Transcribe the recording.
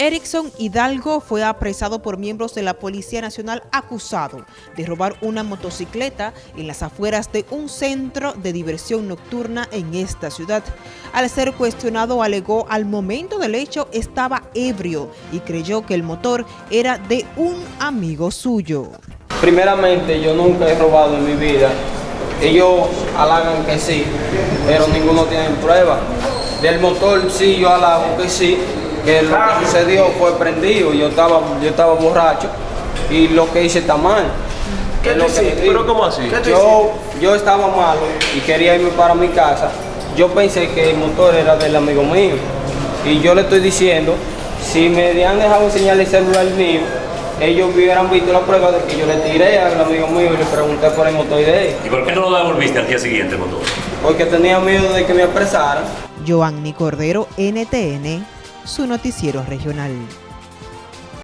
Erickson Hidalgo fue apresado por miembros de la Policía Nacional acusado de robar una motocicleta en las afueras de un centro de diversión nocturna en esta ciudad. Al ser cuestionado alegó al momento del hecho estaba ebrio y creyó que el motor era de un amigo suyo. Primeramente yo nunca he robado en mi vida. Ellos halagan que sí, pero ninguno tiene prueba. Del motor sí yo halago que sí, que lo que sucedió fue prendido, yo estaba, yo estaba borracho y lo que hice está mal. ¿Qué lo ¿Pero cómo así? Yo, yo estaba malo y quería irme para mi casa. Yo pensé que el motor era del amigo mío. Y yo le estoy diciendo, si me habían dejado enseñar el celular mío, ellos hubieran visto la prueba de que yo le tiré al amigo mío y le pregunté por el motor de él. ¿Y por qué no lo devolviste al día siguiente, motor? Porque tenía miedo de que me apresaran. Joanny Cordero, NTN, su noticiero regional.